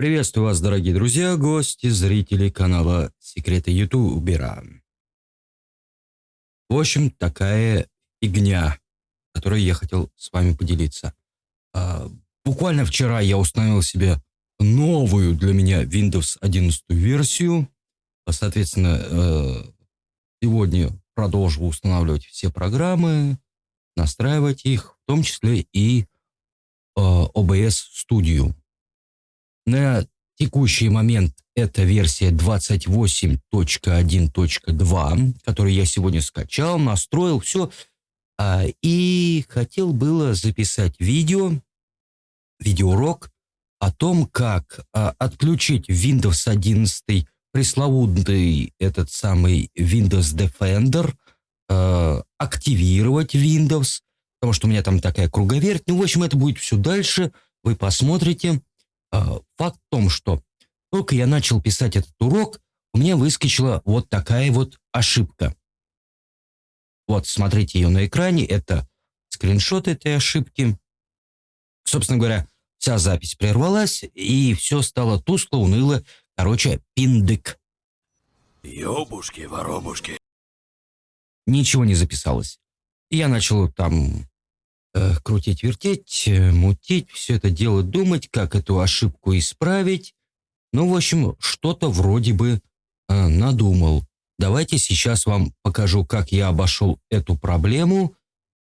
Приветствую вас, дорогие друзья, гости, зрители канала Секреты Ютубера. В общем, такая фигня, которой я хотел с вами поделиться. А, буквально вчера я установил себе новую для меня Windows 11 версию. Соответственно, э, сегодня продолжу устанавливать все программы, настраивать их, в том числе и э, OBS Studio. На текущий момент это версия 28.1.2, которую я сегодня скачал, настроил, все. А, и хотел было записать видео, видеоурок о том, как а, отключить Windows 11 пресловутый этот самый Windows Defender, а, активировать Windows, потому что у меня там такая круговерть. Ну, в общем, это будет все дальше. Вы посмотрите. А, факт в том, что только я начал писать этот урок, у меня выскочила вот такая вот ошибка. Вот, смотрите ее на экране, это скриншот этой ошибки. Собственно говоря, вся запись прервалась, и все стало тускло, уныло. Короче, пиндык. Ёбушки-воробушки. Ничего не записалось. Я начал там крутить, вертеть, э, мутить, все это дело думать, как эту ошибку исправить. Ну, в общем, что-то вроде бы э, надумал. Давайте сейчас вам покажу, как я обошел эту проблему.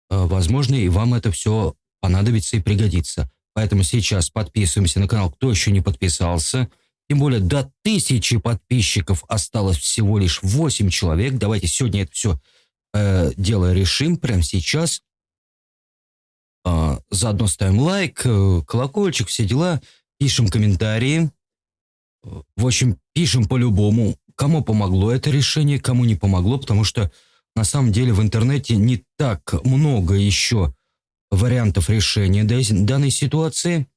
Э, возможно, и вам это все понадобится и пригодится. Поэтому сейчас подписываемся на канал, кто еще не подписался. Тем более до тысячи подписчиков осталось всего лишь 8 человек. Давайте сегодня это все э, дело решим прямо сейчас. А, заодно ставим лайк, э, колокольчик, все дела, пишем комментарии. В общем, пишем по-любому, кому помогло это решение, кому не помогло, потому что на самом деле в интернете не так много еще вариантов решения данной ситуации.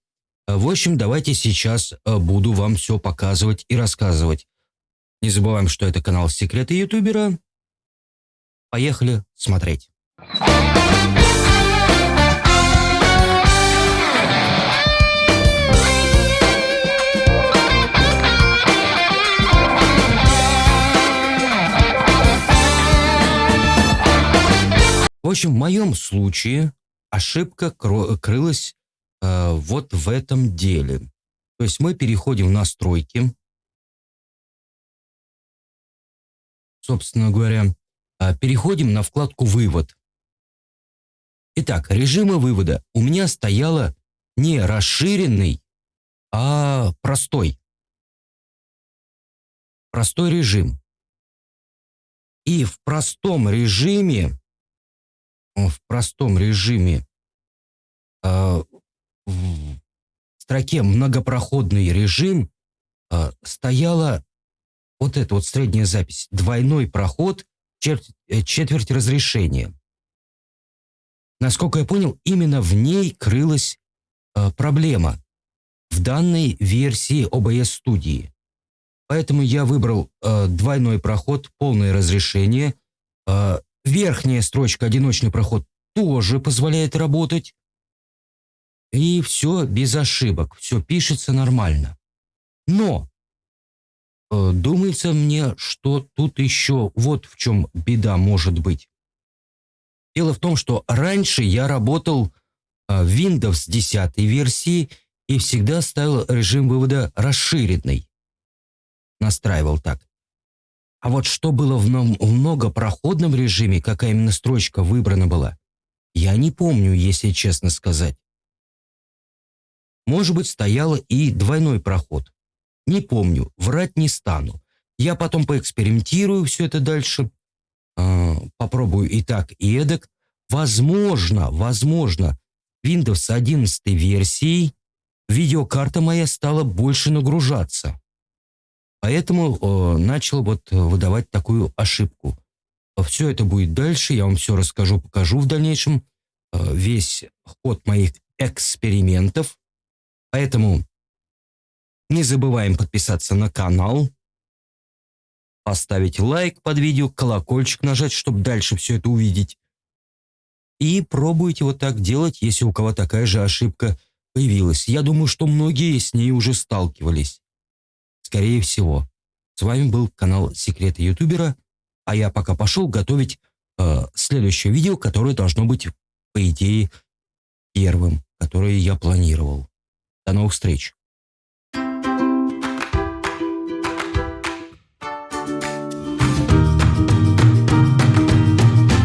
В общем, давайте сейчас э, буду вам все показывать и рассказывать. Не забываем, что это канал Секреты Ютубера. Поехали смотреть. Общем, в моем случае ошибка крылась э, вот в этом деле. То есть мы переходим в настройки. Собственно говоря, э, переходим на вкладку «Вывод». Итак, режимы вывода у меня стояло не расширенный, а простой. Простой режим. И в простом режиме в простом режиме э, в строке многопроходный режим э, стояла вот эта вот средняя запись. Двойной проход, четверть, э, четверть разрешения. Насколько я понял, именно в ней крылась э, проблема в данной версии OBS студии. Поэтому я выбрал э, двойной проход, полное разрешение, э, Верхняя строчка «Одиночный проход» тоже позволяет работать. И все без ошибок, все пишется нормально. Но э, думается мне, что тут еще вот в чем беда может быть. Дело в том, что раньше я работал э, в Windows 10 версии и всегда ставил режим вывода расширенный. Настраивал так. А вот что было в многопроходном режиме, какая именно строчка выбрана была, я не помню, если честно сказать. Может быть, стояло и двойной проход. Не помню, врать не стану. Я потом поэкспериментирую все это дальше. Э, попробую и так, и эдак. Возможно, возможно, Windows 11 версией видеокарта моя стала больше нагружаться. Поэтому э, начал вот выдавать такую ошибку. Все это будет дальше, я вам все расскажу, покажу в дальнейшем. Э, весь ход моих экспериментов. Поэтому не забываем подписаться на канал, поставить лайк под видео, колокольчик нажать, чтобы дальше все это увидеть. И пробуйте вот так делать, если у кого такая же ошибка появилась. Я думаю, что многие с ней уже сталкивались. Скорее всего. С вами был канал Секреты Ютубера, а я пока пошел готовить э, следующее видео, которое должно быть, по идее, первым, которое я планировал. До новых встреч!